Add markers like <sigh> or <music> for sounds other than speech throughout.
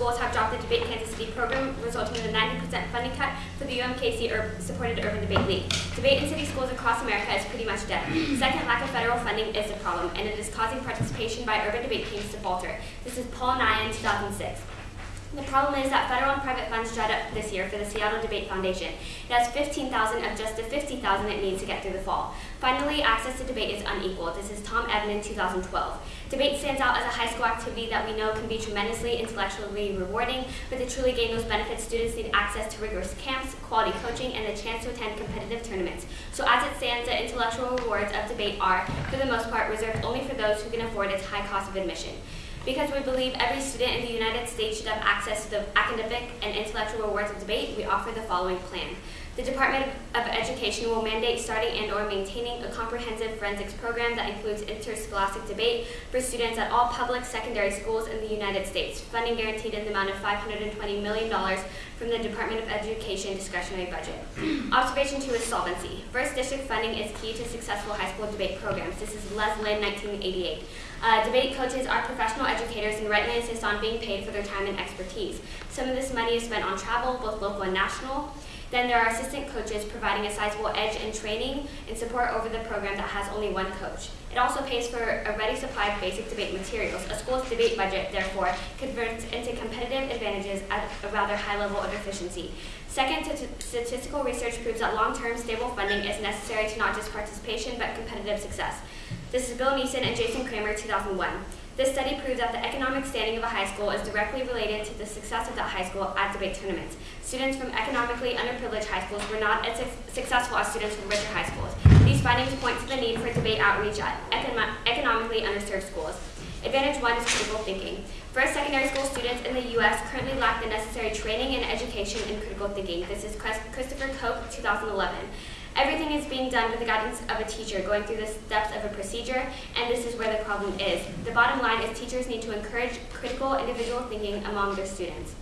schools have dropped the Debate Kansas City program, resulting in a 90% funding cut for the UMKC Ur supported Urban Debate League. Debate in city schools across America is pretty much dead. Second, lack of federal funding is a problem, and it is causing participation by urban debate teams to falter. This is Paul Nye in 2006. The problem is that federal and private funds dried up this year for the Seattle Debate Foundation. It has 15,000 of just the 50,000 it needs to get through the fall. Finally, access to debate is unequal. This is Tom Edmond, 2012. Debate stands out as a high school activity that we know can be tremendously intellectually rewarding, but to truly gain those benefits, students need access to rigorous camps, quality coaching, and the chance to attend competitive tournaments. So as it stands, the intellectual rewards of debate are, for the most part, reserved only for those who can afford its high cost of admission. Because we believe every student in the United States should have access to the academic and intellectual rewards of debate, we offer the following plan. The Department of Education will mandate starting and or maintaining a comprehensive forensics program that includes interscholastic debate for students at all public secondary schools in the United States. Funding guaranteed in the amount of $520 million from the Department of Education discretionary budget. <clears throat> Observation two is solvency. First district funding is key to successful high school debate programs. This is Les Lynn, 1988. Uh, debate coaches are professional educators and rightly insist on being paid for their time and expertise. Some of this money is spent on travel, both local and national. Then there are assistant coaches providing a sizable edge in training and support over the program that has only one coach. It also pays for a ready supply of basic debate materials. A school's debate budget, therefore, converts into competitive advantages at a rather high level of efficiency. Second, statistical research proves that long-term stable funding is necessary to not just participation, but competitive success. This is Bill Neeson and Jason Kramer, 2001. This study proves that the economic standing of a high school is directly related to the success of that high school at debate tournaments. Students from economically underprivileged high schools were not as successful as students from richer high schools. These findings point to the need for debate outreach at economically underserved schools. Advantage one is critical thinking. First secondary school students in the U.S. currently lack the necessary training and education in critical thinking. This is Christopher Cope, 2011. Everything is being done with the guidance of a teacher, going through the steps of a procedure, and this is where the problem is. The bottom line is teachers need to encourage critical individual thinking among their students.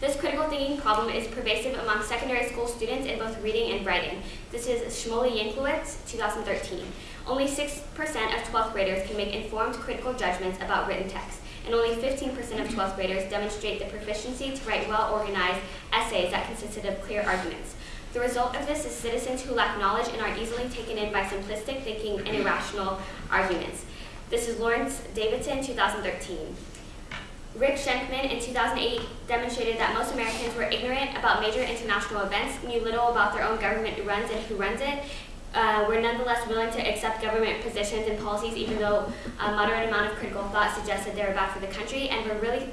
This critical thinking problem is pervasive among secondary school students in both reading and writing. This is Shmuly Yanklowitz, 2013. Only 6% of 12th graders can make informed critical judgments about written text, and only 15% of 12th graders demonstrate the proficiency to write well-organized essays that consisted of clear arguments. The result of this is citizens who lack knowledge and are easily taken in by simplistic thinking and irrational arguments. This is Lawrence Davidson, 2013. Rick Shenkman in 2008 demonstrated that most Americans were ignorant about major international events, knew little about their own government who runs and who runs it, uh, were nonetheless willing to accept government positions and policies even though a moderate amount of critical thought suggested they were bad for the country and were really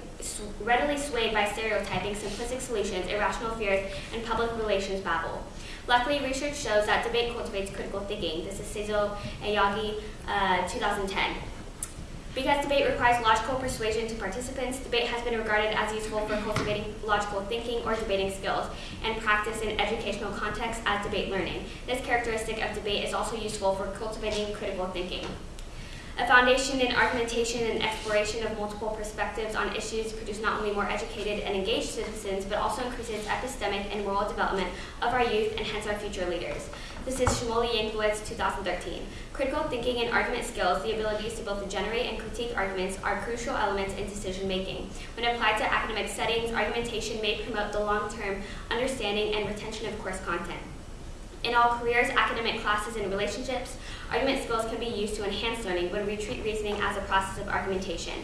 readily swayed by stereotyping, simplistic solutions, irrational fears, and public relations babble. Luckily, research shows that debate cultivates critical thinking. This is Seizo and Yagi, uh, 2010. Because debate requires logical persuasion to participants, debate has been regarded as useful for cultivating logical thinking or debating skills, and practice in educational contexts as debate learning. This characteristic of debate is also useful for cultivating critical thinking. A foundation in argumentation and exploration of multiple perspectives on issues produce not only more educated and engaged citizens, but also increases epistemic and moral development of our youth and hence our future leaders. This is Shmuly Yanklowitz, 2013. Critical thinking and argument skills, the abilities to both generate and critique arguments, are crucial elements in decision making. When applied to academic settings, argumentation may promote the long-term understanding and retention of course content. In all careers, academic classes, and relationships, argument skills can be used to enhance learning when we treat reasoning as a process of argumentation.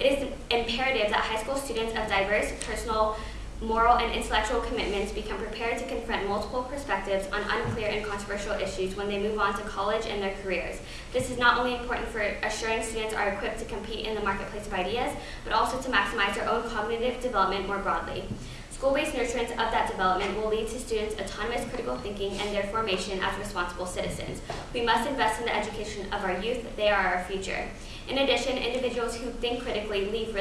It is imperative that high school students of diverse personal moral and intellectual commitments become prepared to confront multiple perspectives on unclear and controversial issues when they move on to college and their careers. This is not only important for assuring students are equipped to compete in the marketplace of ideas, but also to maximize their own cognitive development more broadly. School-based nurturance of that development will lead to students' autonomous critical thinking and their formation as responsible citizens. We must invest in the education of our youth. They are our future. In addition, individuals who think critically live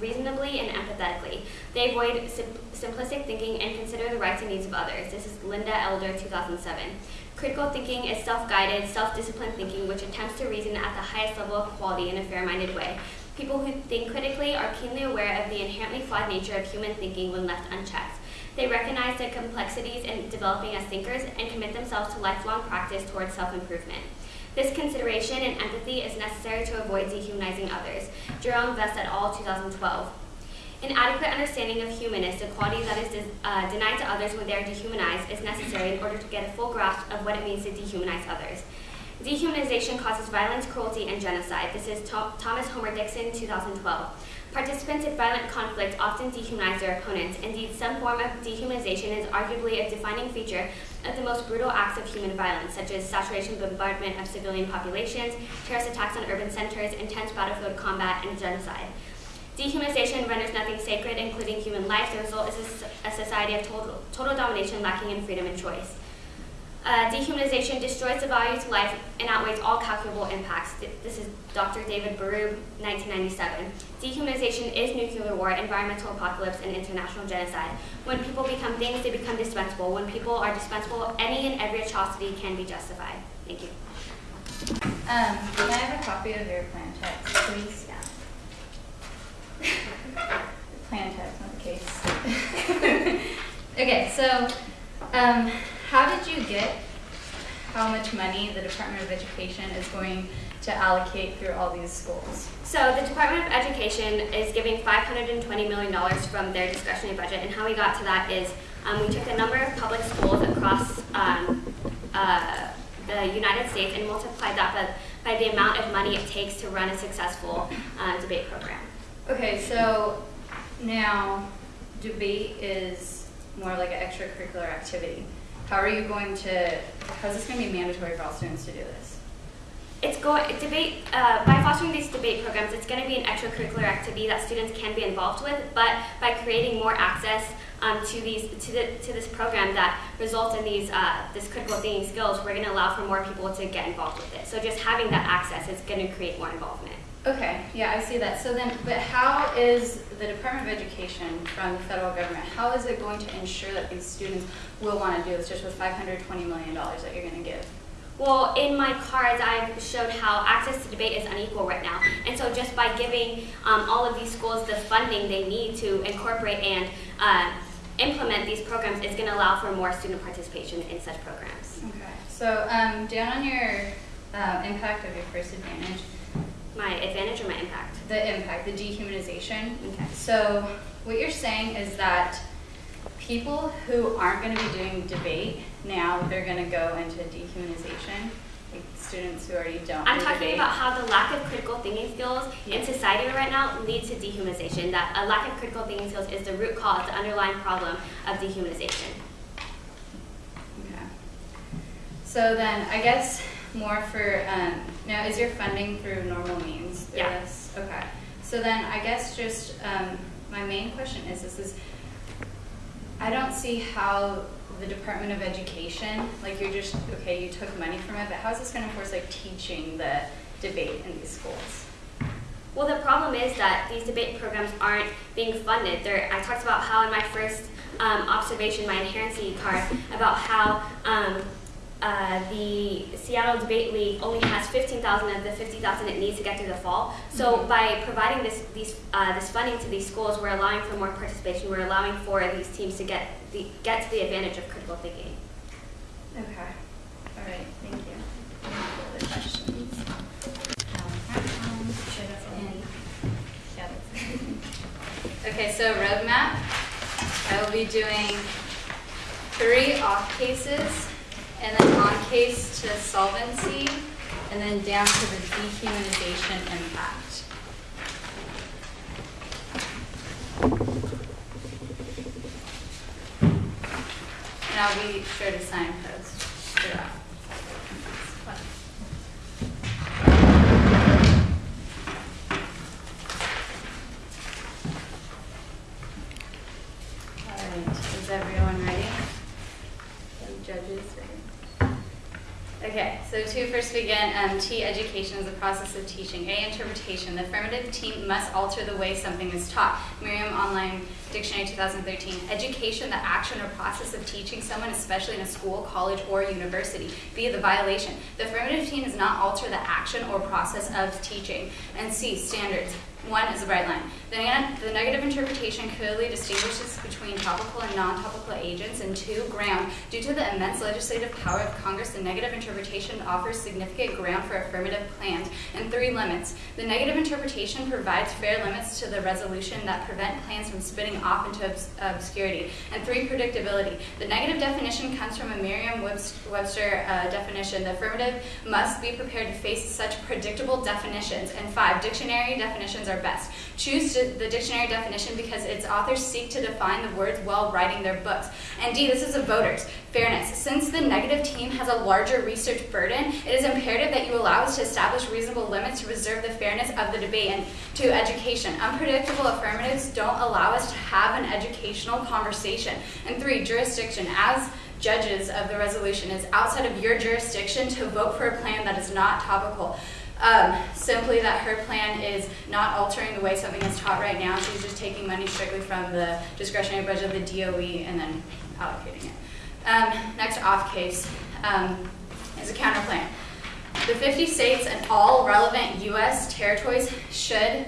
reasonably and empathetically. They avoid sim simplistic thinking and consider the rights and needs of others. This is Linda Elder, 2007. Critical thinking is self-guided, self-disciplined thinking which attempts to reason at the highest level of quality in a fair-minded way. People who think critically are keenly aware of the inherently flawed nature of human thinking when left unchecked. They recognize the complexities in developing as thinkers and commit themselves to lifelong practice towards self-improvement. This consideration and empathy is necessary to avoid dehumanizing others. Jerome Vest et al., 2012. An adequate understanding of humanness, a quality that is uh, denied to others when they are dehumanized, is necessary in order to get a full grasp of what it means to dehumanize others. Dehumanization causes violence, cruelty, and genocide. This is Th Thomas Homer Dixon, 2012. Participants in violent conflict often dehumanize their opponents. Indeed, some form of dehumanization is arguably a defining feature of the most brutal acts of human violence, such as saturation bombardment of civilian populations, terrorist attacks on urban centers, intense battlefield combat, and genocide. Dehumanization renders nothing sacred, including human life. The result is a society of total, total domination lacking in freedom and choice. Uh, dehumanization destroys the value to life and outweighs all calculable impacts. This is Dr. David Berube, 1997. Dehumanization is nuclear war, environmental apocalypse, and international genocide. When people become things, they become dispensable. When people are dispensable, any and every atrocity can be justified. Thank you. Um, can I have a copy of your plan text, please? Yeah. <laughs> plan text, not the case. <laughs> okay, so um, how did you get how much money the Department of Education is going to allocate through all these schools? So the Department of Education is giving $520 million from their discretionary budget, and how we got to that is um, we took a number of public schools across um, uh, the United States and multiplied that by, by, the amount of money it takes to run a successful uh, debate program. Okay, so now debate is more like an extracurricular activity. How are you going to, how is this going to be mandatory for all students to do this? It's going, debate, uh, by fostering these debate programs, it's going to be an extracurricular activity that students can be involved with, but by creating more access um, to these to, the, to this program that results in these uh, this critical thinking skills, we're going to allow for more people to get involved with it. So just having that access is going to create more involvement. Okay, yeah, I see that. So then, but how is the Department of Education from the federal government, how is it going to ensure that these students will want to do this just with $520 million that you're going to give? Well, in my cards, I've showed how access to debate is unequal right now. And so just by giving um, all of these schools the funding they need to incorporate and uh, implement these programs is going to allow for more student participation in such programs. Okay. So um, down on your uh, impact of your first advantage, my advantage or my impact? The impact, the dehumanization. Okay. So what you're saying is that people who aren't going to be doing debate now, they're going to go into dehumanization. Like students who already don't. I'm do talking debate. about how the lack of critical thinking skills Yeah. in society right now leads to dehumanization. That a lack of critical thinking skills is the root cause, the underlying problem of dehumanization. Okay. So then, I guess more for um, now. Is your funding through normal means? Yes. Yeah. Okay. So then, I guess just um, my main question is: This is I don't see how the Department of Education, like you're just okay, you took money from it, but how is this going to force like teaching the debate in these schools? Well, the problem is that these debate programs aren't being funded. There, I talked about how in my first um, observation, my inherency card, about how um, uh, the Seattle Debate League only has 15,000 of the 50,000 it needs to get through the fall. So Mhm. by providing this these uh, this funding to these schools, we're allowing for more participation. We're allowing for these teams to get the get to the advantage of critical thinking. Okay. All right. Thank you. Other questions? Um, Sure, that's all. And- yeah, that's- Okay, so roadmap. I will be doing three off cases, and then on case to solvency, and then down to the dehumanization impact. And I'll be sure to throughout. All right, is everyone ready? The judges ready? Okay, so to first begin, um, T, education is the process of teaching. A, interpretation. The affirmative T must alter the way something is taught. Merriam Online Dictionary 2013. Education, the action or process of teaching someone, especially in a school, college, or university. B, the violation. The affirmative T does not alter the action or process of teaching. And C, standards. One is a bright line. The, the negative interpretation clearly distinguishes between topical and non-topical agents. And two, ground. Due to the immense legislative power of Congress, the negative interpretation offers significant ground for affirmative plans, and three, limits. The negative interpretation provides fair limits to the resolution that prevent plans from spinning off into obs- obscurity, and three, predictability. The negative definition comes from a Merriam-Webster uh, definition. The affirmative must be prepared to face such predictable definitions, and five, dictionary definitions are best. Choose the dictionary definition because its authors seek to define the words while writing their books. And D, this is a voters. Fairness. Since the negative team has a larger research burden, it is imperative that you allow us to establish reasonable limits to preserve the fairness of the debate and to education. Unpredictable affirmatives don't allow us to have an educational conversation. And three, jurisdiction. As judges of the resolution, it's outside of your jurisdiction to vote for a plan that is not topical. Um, simply that her plan is not altering the way something is taught right now. She's just taking money strictly from the discretionary budget of the DOE and then allocating it. Um, next off case um, is a counter plan. The 50 states and all relevant U.S. territories should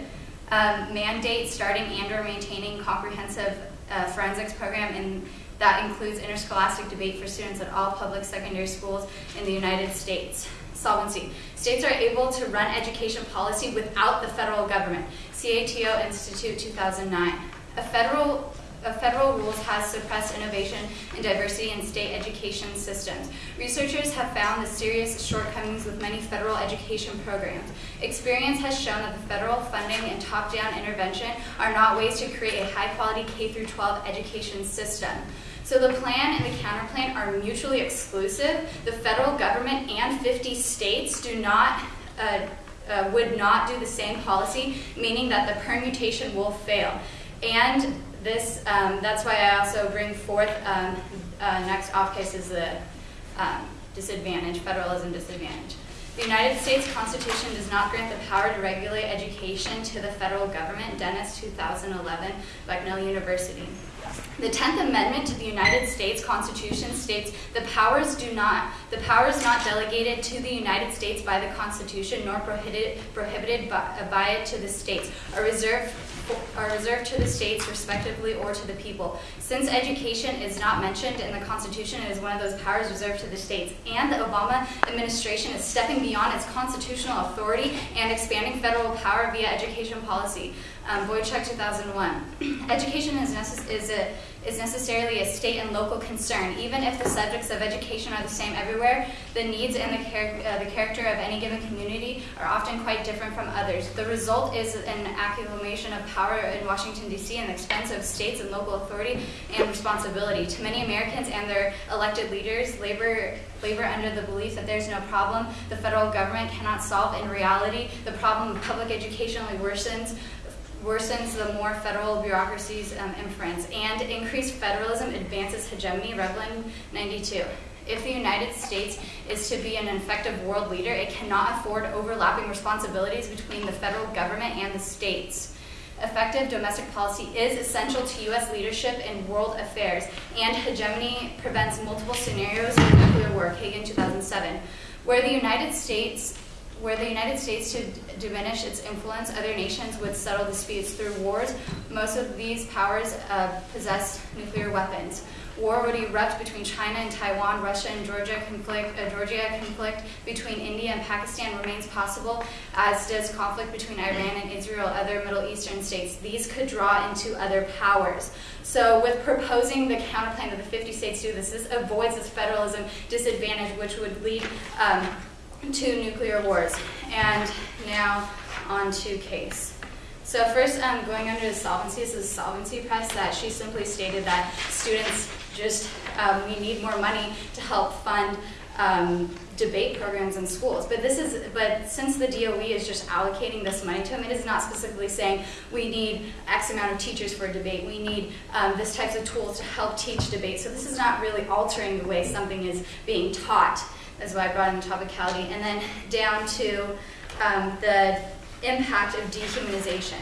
um, mandate starting and or maintaining comprehensive uh, forensics program and that includes interscholastic debate for students at all public secondary schools in the United States. States are able to run education policy without the federal government. CATO Institute 2009. A federal a federal rules has suppressed innovation and diversity in state education systems. Researchers have found the serious shortcomings with many federal education programs. Experience has shown that the federal funding and top-down intervention are not ways to create a high-quality K-12 education system. So the plan and the counterplan are mutually exclusive. The federal government and 50 states do not uh, uh, would not do the same policy, meaning that the permutation will fail. And this, um, that's why I also bring forth um, uh, next off case is the um, disadvantage, federalism disadvantage. The United States Constitution does not grant the power to regulate education to the federal government, Dennis 2011, Bucknell University. The 10th Amendment to the United States Constitution states the powers do not the powers not delegated to the United States by the Constitution nor prohibited prohibited by, by it to the states. Are reserved are reserved to the states respectively or to the people. Since education is not mentioned in the Constitution, it is one of those powers reserved to the states. And the Obama administration is stepping beyond its constitutional authority and expanding federal power via education policy. Um, Boychuk 2001. <clears throat> education is, is, a, is necessarily a state and local concern. Even if the subjects of education are the same everywhere, the needs and the, char- uh, the character of any given community are often quite different from others. The result is an accumulation of power in Washington, D.C., and the expense of states and local authority and responsibility. To many Americans and their elected leaders, labor labor under the belief that there's no problem the federal government cannot solve in reality. The problem of public education only worsens worsens the more federal bureaucracies um, inference, and increased federalism advances hegemony, Rivlin 92. If the United States is to be an effective world leader, it cannot afford overlapping responsibilities between the federal government and the states. Effective domestic policy is essential to U.S. leadership in world affairs, and hegemony prevents multiple scenarios of nuclear war, Kagan 2007. Where the United States where the United States to diminish its influence, other nations would settle disputes through wars. Most of these powers uh, possess nuclear weapons. War would erupt between China and Taiwan, Russia and Georgia conflict, uh, Georgia conflict between India and Pakistan remains possible, as does conflict between Iran and Israel, other Middle Eastern states. These could draw into other powers. So with proposing the counterplan that the 50 states do this, this avoids this federalism disadvantage, which would lead um, to nuclear wars. And now on to case. So first, um, going under the solvency, this is solvency press that she simply stated that students just, um, we need more money to help fund um, debate programs in schools. But this is, but since the DOE is just allocating this money to them, it is not specifically saying we need X amount of teachers for debate. We need um, this types of tools to help teach debate. So this is not really altering the way something is being taught is why I brought in topicality. And then down to um, the impact of dehumanization.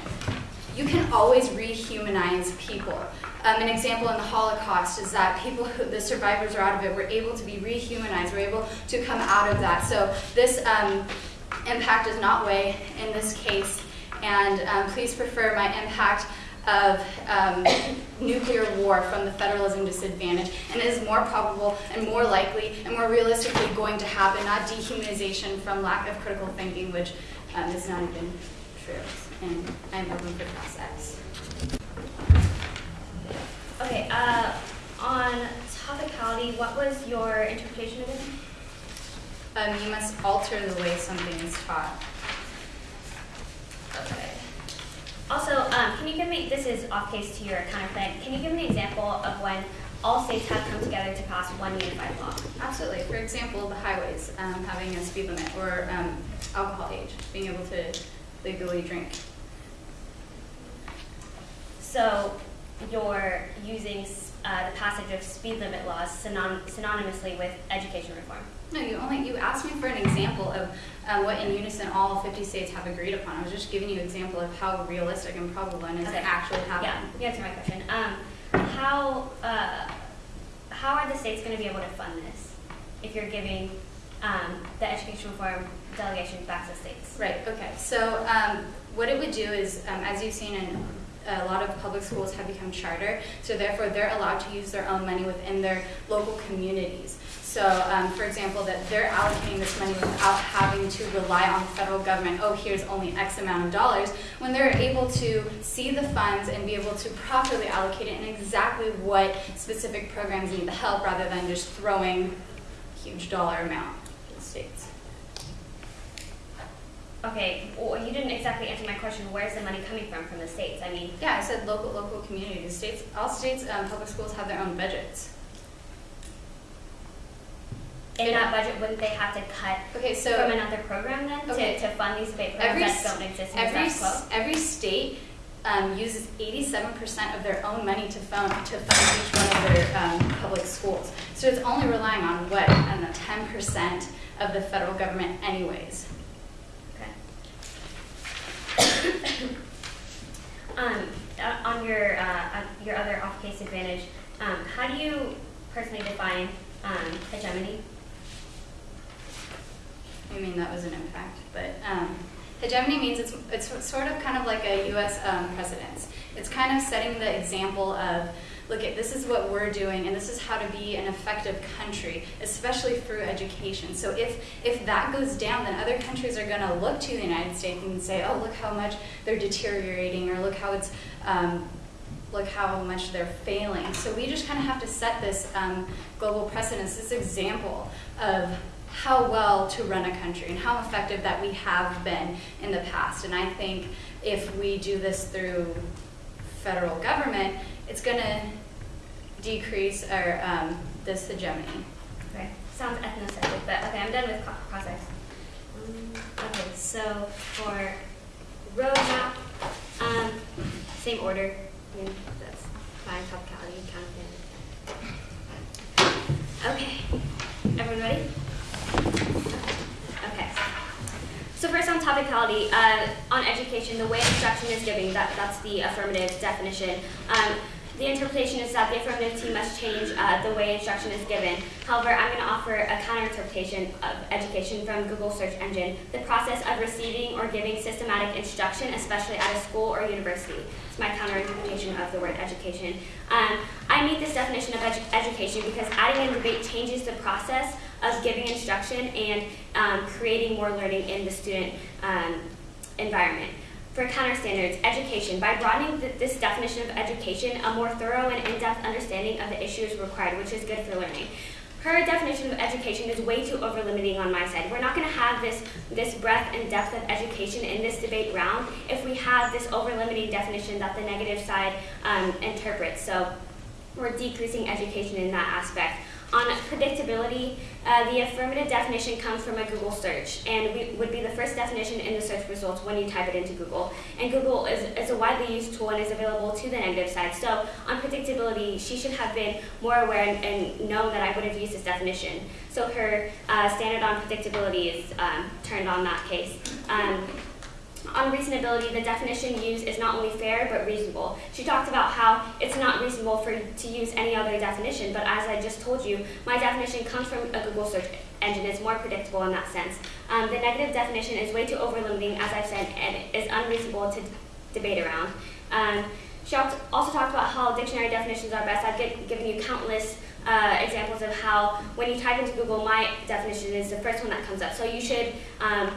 You can always rehumanize people. Um, an example in the Holocaust is that people who, the survivors are out of it, were able to be rehumanized, were able to come out of that. So this um, impact does not weigh in this case, and um, please prefer my impact of um, nuclear war from the federalism disadvantage and it is more probable and more likely and more realistically going to happen, not dehumanization from lack of critical thinking, which um, is not even true. And I'm open for process. Okay, uh, on topicality, what was your interpretation of it? Um, you must alter the way something is taught. Okay. Also, um, can you give me, this is off case to your counterclaim, can you give me an example of when all states have come together to pass one unified law? Absolutely. For example, the highways um, having a speed limit or um, alcohol age, being able to legally drink. So you're using uh, the passage of speed limit laws synon- synonymously with education reform. No, you only you asked me for an example of um, what in unison all 50 states have agreed upon. I was just giving you an example of how realistic and probable and is Okay. it actually Yeah, happening. you answered my question. Um, how, uh, how are the states going to be able to fund this if you're giving um, the education reform delegation back to states? Right, okay. So um, what it would do is, um, as you've seen in a lot of public schools have become charter, so therefore they're allowed to use their own money within their local communities. So, um, for example, that they're allocating this money without having to rely on the federal government, oh, here's only X amount of dollars, when they're able to see the funds and be able to properly allocate it in exactly what specific programs need the help rather than just throwing huge dollar amount to the states. Okay, well, you didn't exactly answer my question. Where's the money coming from from the states? I mean, Yeah, I said local, local communities. States, all states, um, public schools have their own budgets. in Yeah. that budget, wouldn't they have to cut Okay, so from another program then Okay. to, to fund these every, programs that don't exist every, the status s- quo? every state um, uses 87% of their own money to fund, to fund each one of their um, public schools. So it's only relying on what? I don't know, 10% of the federal government anyways. Um, uh, on your uh, your other off-case advantage, um, how do you personally define um, hegemony? I mean, that was an impact, but um, hegemony means it's, it's sort of kind of like a U.S. Um, precedence. It's kind of setting the example of, look at this is what we're doing, and this is how to be an effective country, especially through education. So if if that goes down, then other countries are going to look to the United States and say, oh, look how much they're deteriorating, or look how it's um, look how much they're failing. So we just kind of have to set this um, global precedence, this example of how well to run a country and how effective that we have been in the past. And I think if we do this through federal government, it's going to decrease our um, this hegemony. Okay, sounds ethnocentric, but okay, I'm done with process. Um, okay, so for roadmap, um, same order. I mean, that's fine, topicality, Okay, everyone ready? Okay. So first on topicality, uh, on education, the way instruction is given, that, that's the affirmative definition. Um, the interpretation is that the affirmative team must change uh, the way instruction is given. However, I'm going to offer a counter interpretation of education from Google search engine. The process of receiving or giving systematic instruction, especially at a school or university. It's my counter interpretation of the word education. Um, I meet this definition of edu- education because adding in debate changes the process of giving instruction and um, creating more learning in the student um, environment. For counter standards, education. By broadening th- this definition of education, a more thorough and in-depth understanding of the issue is required, which is good for learning. Her definition of education is way too over-limiting on my side. We're not going to have this, this breadth and depth of education in this debate round if we have this over-limiting definition that the negative side um, interprets. So we're decreasing education in that aspect. On predictability, uh, the affirmative definition comes from a Google search and we, would be the first definition in the search results when you type it into Google. And Google is, is a widely used tool and is available to the negative side. So on predictability, she should have been more aware and, and known that I would have used this definition. So her uh, standard on predictability is um, turned on that case. Um, on reasonability, the definition used is not only fair but reasonable. She talked about how it's not reasonable for to use any other definition, but as I just told you, my definition comes from a Google search engine. It's more predictable in that sense. Um, the negative definition is way too over-limiting, as I've said, and is unreasonable to debate around. Um, She also talked about how dictionary definitions are best. I've gi- given you countless uh, examples of how when you type into Google, my definition is the first one that comes up. So you should um,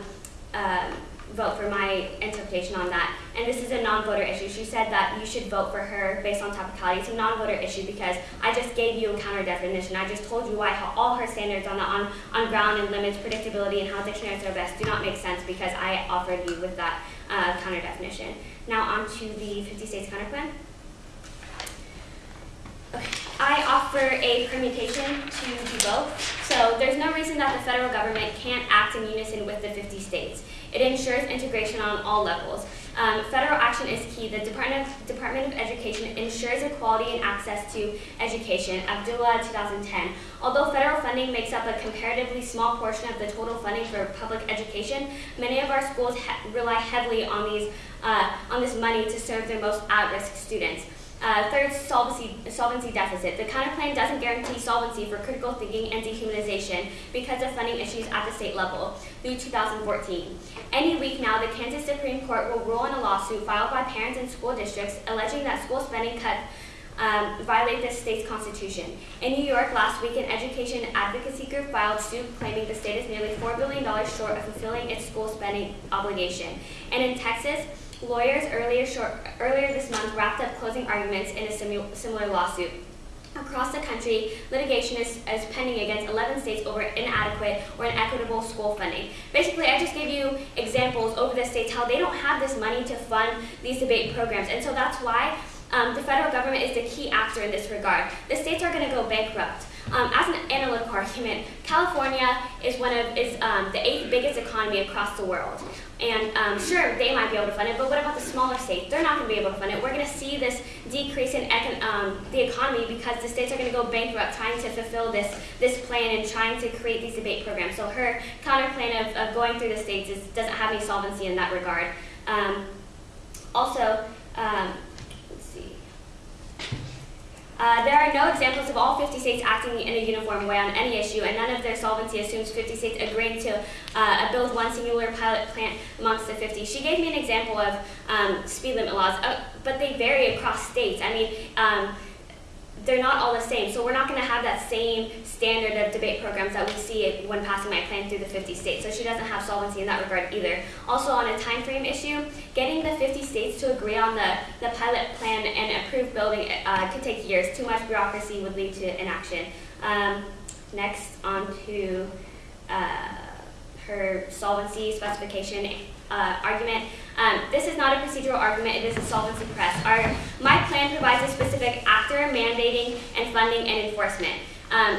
um vote for my interpretation on that. And this is a non-voter issue. She said that you should vote for her based on topicality. It's a non-voter issue because I just gave you a counter definition. I just told you why all her standards on the on, on ground and limits, predictability, and how dictionaries are best do not make sense because I offered you with that uh, counter definition. Now on to the 50 states counter plan. Okay. I offer a permutation to do both. So there's no reason that the federal government can't act in unison with the 50 states. It ensures integration on all levels. Um, federal action is key. The Department of, Department of Education ensures equality and access to education. Abdullah, 2010. Although federal funding makes up a comparatively small portion of the total funding for public education, many of our schools he- rely heavily on these uh, on this money to serve their most at-risk students. Uh, third, solvency, solvency deficit. The counter plan doesn't guarantee solvency for critical thinking and dehumanization because of funding issues at the state level through 2014. Any week now, the Kansas Supreme Court will rule in a lawsuit filed by parents and school districts alleging that school spending cuts um, violate the state's constitution. In New York last week, an education advocacy group filed suit claiming the state is nearly $4 billion short of fulfilling its school spending obligation. And in Texas, lawyers earlier, short, earlier this month wrapped up closing arguments in a similar lawsuit. Across the country, litigation is, is pending against 11 states over inadequate or inequitable school funding. Basically, I just gave you examples over the states how they don't have this money to fund these debate programs. And so that's why um, the federal government is the key actor in this regard. The states are going to go bankrupt. Um, as an analytical argument, California is one of is um, the eighth biggest economy across the world, and um, sure they might be able to fund it, but what about the smaller states? They're not going to be able to fund it. We're going to see this decrease in econ- um, the economy because the states are going to go bankrupt trying to fulfill this this plan and trying to create these debate programs. So her counter plan of, of going through the states is, doesn't have any solvency in that regard. Um, also. Uh, there are no examples of all 50 states acting in a uniform way on any issue, and none of their solvency assumes 50 states agreeing to uh, build one singular pilot plant amongst the 50. She gave me an example of um, speed limit laws, uh, but they vary across states. I mean, um, they're not all the same, so we're not going to have that same standard of debate programs that we see when passing my plan through the 50 states. So she doesn't have solvency in that regard either. Also, on a time frame issue, getting the 50 states to agree on the, the pilot plan and approve building uh, could take years. Too much bureaucracy would lead to inaction. Um, next, on to uh, her solvency specification uh, argument. Um, this is not a procedural argument, it is a solvency press. Our, my plan provides a specific actor mandating and funding and enforcement. Um,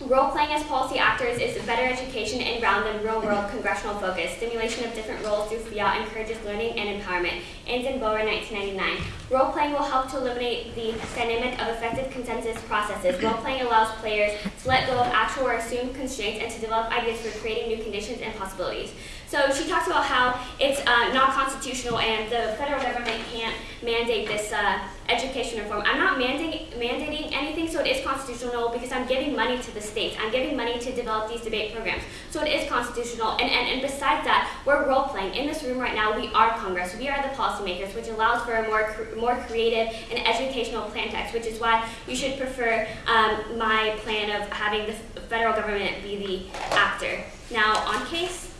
Role playing as policy actors is better education and ground than real world congressional focus. Stimulation of different roles through FIAT encourages learning and empowerment. Ends in Boer 1999. Role playing will help to eliminate the dynamic of effective consensus processes. Role playing allows players to let go of actual or assumed constraints and to develop ideas for creating new conditions and possibilities. So she talks about how it's uh, not constitutional and the federal government can't mandate this uh, education reform. I'm not mandating, mandating anything, so it is constitutional because I'm giving money to the states. I'm giving money to develop these debate programs. So it is constitutional. And, and, and besides that, we're role playing. In this room right now, we are Congress. We are the policymakers, which allows for a more, more creative and educational plan text, which is why you should prefer um, my plan of having the federal government be the actor. Now, on case,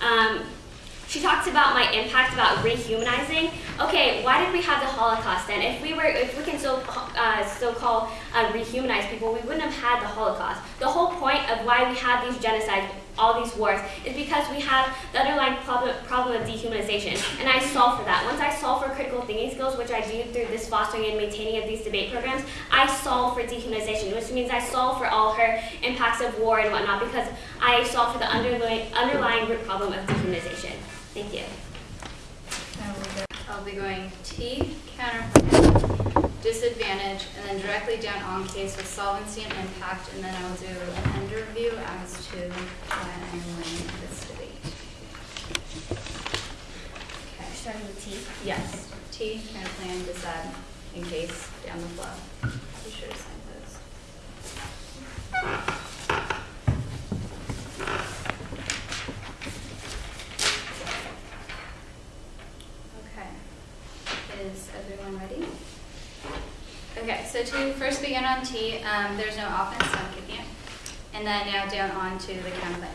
um, she talks about my impact about rehumanizing. Okay, why did we have the Holocaust then? If we were, if we can so uh, so-called uh, rehumanize people, we wouldn't have had the Holocaust. The whole point of why we have these genocides, all these wars, is because we have the underlying problem, problem of dehumanization, and I solve for that. Once I solve for critical thinking skills, which I do through this fostering and maintaining of these debate programs, I solve for dehumanization, which means I solve for all her impacts of war and whatnot, because I solve for the underlying underlying root problem of dehumanization. Thank you. I'll be going T, counterpoint, disadvantage, and then directly down on case with solvency and impact, and then I'll do an end review as to why I'm winning this debate. Okay, Starting with T. yes, T, counterplan, decide, in case, down the flow. Be sure to sign those. Okay. Everyone ready? Okay, so to first begin on T, um, there's no offense, so I'm kicking it. And then now down on to the counterclaim.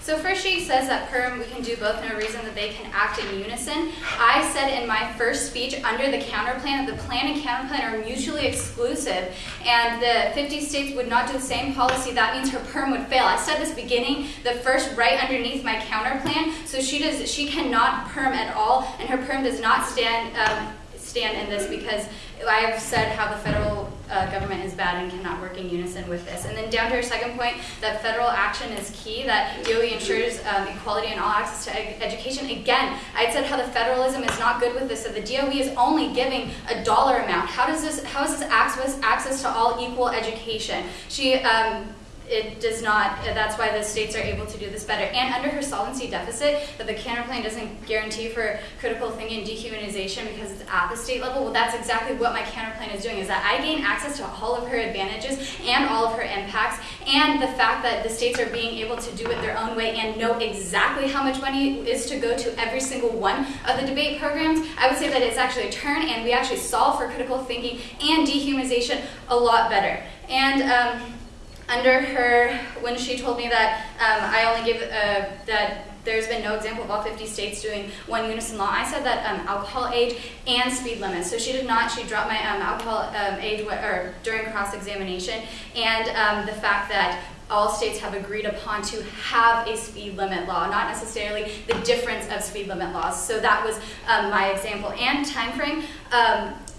So first she says that perm, we can do both, no reason that they can act in unison. I said in my first speech under the counterplan that the plan and counterplan are mutually exclusive and the 50 states would not do the same policy. That means her perm would fail. I said this beginning, the first right underneath my counterplan. So she does, she cannot perm at all and her perm does not stand um, stand in this because I've said how the federal uh, government is bad and cannot work in unison with this. And then down to our second point, that federal action is key, that DOE ensures um, equality and all access to ed education. Again, I said how the federalism is not good with this, that the DOE is only giving a dollar amount. How does this, how is this access, access to all equal education? She, um, it does not, that's why the states are able to do this better. And under her solvency deficit, that the counterplan doesn't guarantee for critical thinking and dehumanization because it's at the state level, well, that's exactly what my counterplan is doing, is that I gain access to all of her advantages and all of her impacts, and the fact that the states are being able to do it their own way and know exactly how much money is to go to every single one of the debate programs, I would say that it's actually a turn, and we actually solve for critical thinking and dehumanization a lot better. And um, under her, when she told me that um, I only give, uh, that there's been no example of all 50 states doing one unison law. I said that um, alcohol age and speed limits. So she did not. She dropped my um, alcohol um, age or during cross-examination, and um, the fact that all states have agreed upon to have a speed limit law, not necessarily the difference of speed limit laws. So that was um, my example. And time frame.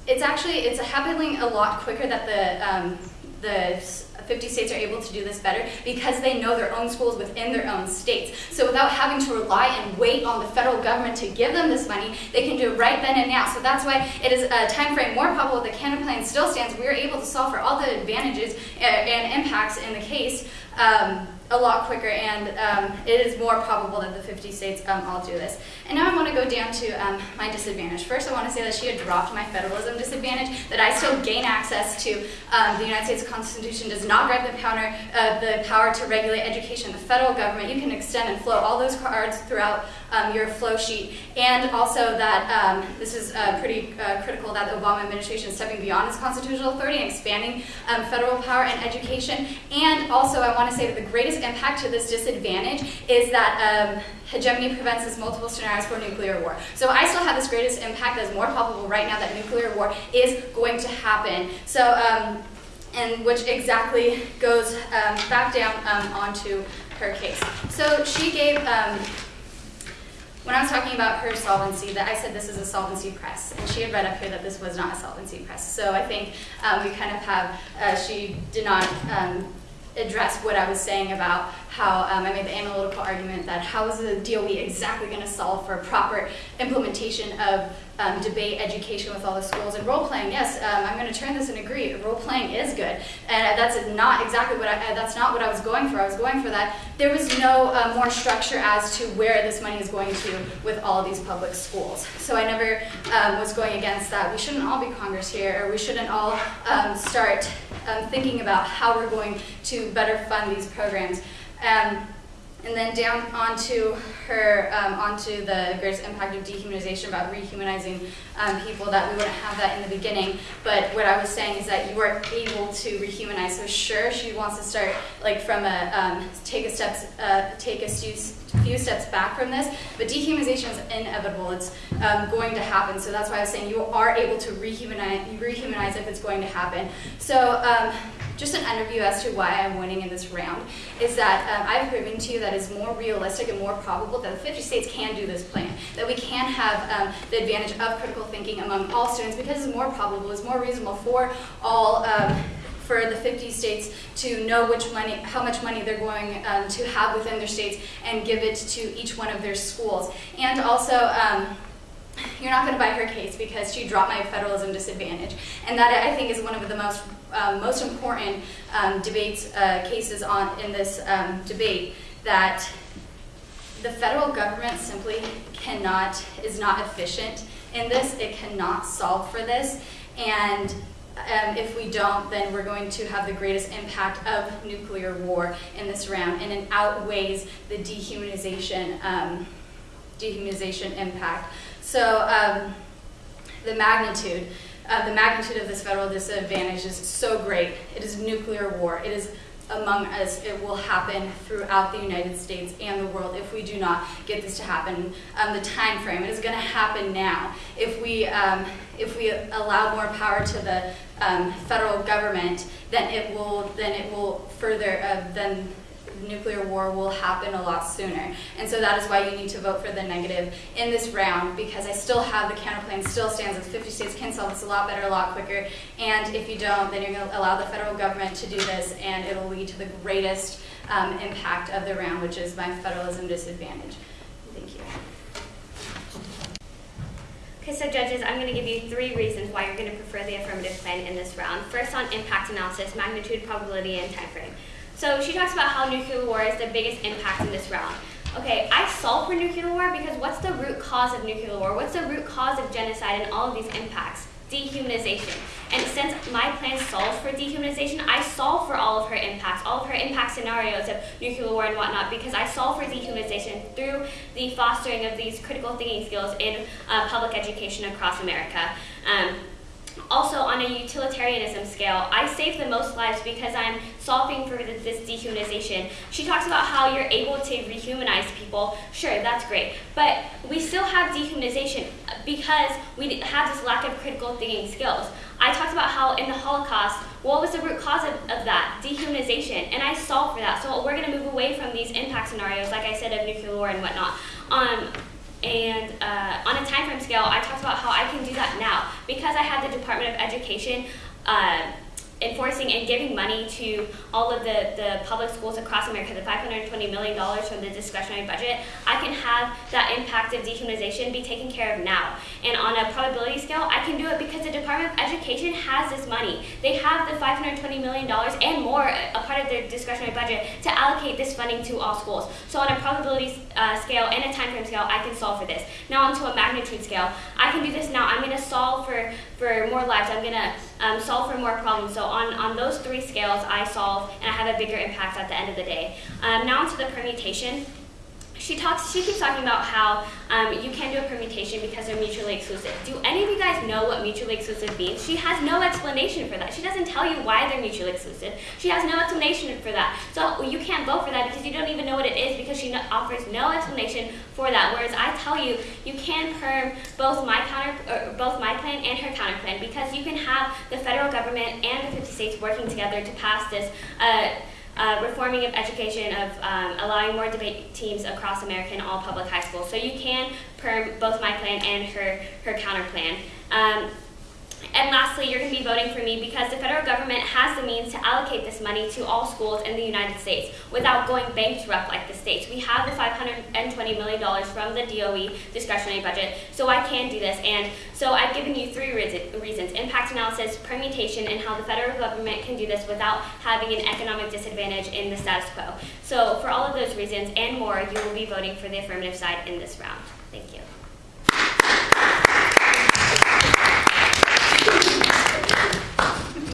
It's actually it's happening a lot quicker that the the 50 states are able to do this better because they know their own schools within their own states. So without having to rely and wait on the federal government to give them this money, they can do it right then and now. So that's why it is a time frame more probable that the counterplan still stands. We are able to solve for all the advantages uh, and impacts in the case. Um, a lot quicker, and um, it is more probable that the 50 states um, all do this. And now I want to go down to um, my disadvantage. First, I want to say that she had dropped my federalism disadvantage, that I still gain access to um, the United States Constitution does not grant the, power, uh, the power to regulate education. The federal government, you can extend and flow all those cards throughout um, your flow sheet. And also that um, this is uh, pretty uh, critical that the Obama administration is stepping beyond its constitutional authority and expanding federal power and education. And also I want to say that the greatest impact to this disadvantage is that um, hegemony prevents this multiple scenarios for nuclear war. So I still have this greatest impact that's more probable right now that nuclear war is going to happen. So, um, and which exactly goes um, back down um, onto her case. So she gave, um, when I was talking about her solvency, that I said this is a solvency press, and she had read up here that this was not a solvency press. So I think um, we kind of have, uh, she did not um, address what I was saying about how um, I made the analytical argument that how is the DOE exactly going to solve for proper implementation of um, debate education with all the schools and role playing. Yes, um, I'm going to turn this and agree. Role playing is good, and that's not exactly what I. That's not what I was going for. I was going for that. There was no uh, more structure as to where this money is going to with all these public schools. So I never um, was going against that. We shouldn't all be Congress here, or we shouldn't all um, start um, thinking about how we're going to better fund these programs. Um, and then down onto her, um, onto the greatest impact of dehumanization about rehumanizing um, people, that we wouldn't have that in the beginning. But what I was saying is that you are able to rehumanize. So sure, she wants to start like from a um, take a steps, uh, take a few, steps back from this. But dehumanization is inevitable. It's um, going to happen. So that's why I was saying you are able to rehumanize, rehumanize if it's going to happen. So um, just an underview as to why I'm winning in this round is that um, I've proven to you that it's more realistic and more probable that the 50 states can do this plan, that we can have um, the advantage of critical thinking among all students because it's more probable, it's more reasonable for all um, for the 50 states to know which money, how much money they're going um, to have within their states and give it to each one of their schools. And also, um, you're not going to buy her case because she dropped my federalism disadvantage. And that I think is one of the most um, most important um, debates uh, cases on in this um, debate that the federal government simply cannot is not efficient in this. It cannot solve for this, and um, if we don't, then we're going to have the greatest impact of nuclear war in this round, and it outweighs the dehumanization um, dehumanization impact. So um, the magnitude, uh, the magnitude of this federal disadvantage is so great. It is nuclear war. It is among us. It will happen throughout the United States and the world if we do not get this to happen. Um, the time frame. It is going to happen now. If we um, if we allow more power to the um, federal government, then it will then it will further uh, then nuclear war will happen a lot sooner. And so that is why you need to vote for the negative in this round because I still have the counterplan still stands as 50 states can solve this a lot better, a lot quicker. And if you don't, then you're going to allow the federal government to do this and it'll lead to the greatest um, impact of the round, which is my federalism disadvantage. Thank you. Okay, so judges, I'm going to give you three reasons why you're going to prefer the affirmative plan in this round. First on impact analysis, magnitude, probability, and time frame. So she talks about how nuclear war is the biggest impact in this round. Okay, I solve for nuclear war because what's the root cause of nuclear war? What's the root cause of genocide and all of these impacts? Dehumanization. And since my plan solves for dehumanization, I solve for all of her impacts, all of her impact scenarios of nuclear war and whatnot, because I solve for dehumanization through the fostering of these critical thinking skills in uh, public education across America. Um, also, on a utilitarianism scale, I save the most lives because I'm solving for this dehumanization. She talks about how you're able to rehumanize people. Sure, that's great. But we still have dehumanization because we have this lack of critical thinking skills. I talked about how in the Holocaust, what was the root cause of, of that? Dehumanization. And I solved for that. So we're going to move away from these impact scenarios, like I said, of nuclear war and whatnot. Um, and uh, on a time frame scale, I talked about how I can do that now. Because I have the Department of Education uh, enforcing and giving money to all of the, the public schools across America, the $520 million from the discretionary budget, I can have that impact of dehumanization be taken care of now. And on a probability scale, I can do it because the Department of Education has this money. They have the $520 million and more, a part of their discretionary budget, to allocate this funding to all schools. So on a probability uh, scale and a time frame scale, I can solve for this. Now onto a magnitude scale, I can do this now. I'm going to solve for, for more lives. I'm going to um, solve for more problems. So on, on those three scales, I solve and I have a bigger impact at the end of the day. Um, now onto the permutation she talks she keeps talking about how um, you can do a permutation because they're mutually exclusive. Do any of you guys know what mutually exclusive means? She has no explanation for that. She doesn't tell you why they're mutually exclusive. She has no explanation for that. So you can't vote for that because you don't even know what it is because she no, offers no explanation for that. Whereas i tell you you can perm both my counter or both my plan and her counter plan because you can have the federal government and the 50 states working together to pass this uh, uh, reforming of education, of um, allowing more debate teams across America in all public high schools. So you can perm both my plan and her, her counter plan. Um, and lastly, you're going to be voting for me because the federal government has the means to allocate this money to all schools in the United States without going bankrupt like the states. We have the $520 million from the DOE discretionary budget, so I can do this. And so I've given you three reasons, impact analysis, permutation, and how the federal government can do this without having an economic disadvantage in the status quo. So for all of those reasons and more, you will be voting for the affirmative side in this round. Thank you.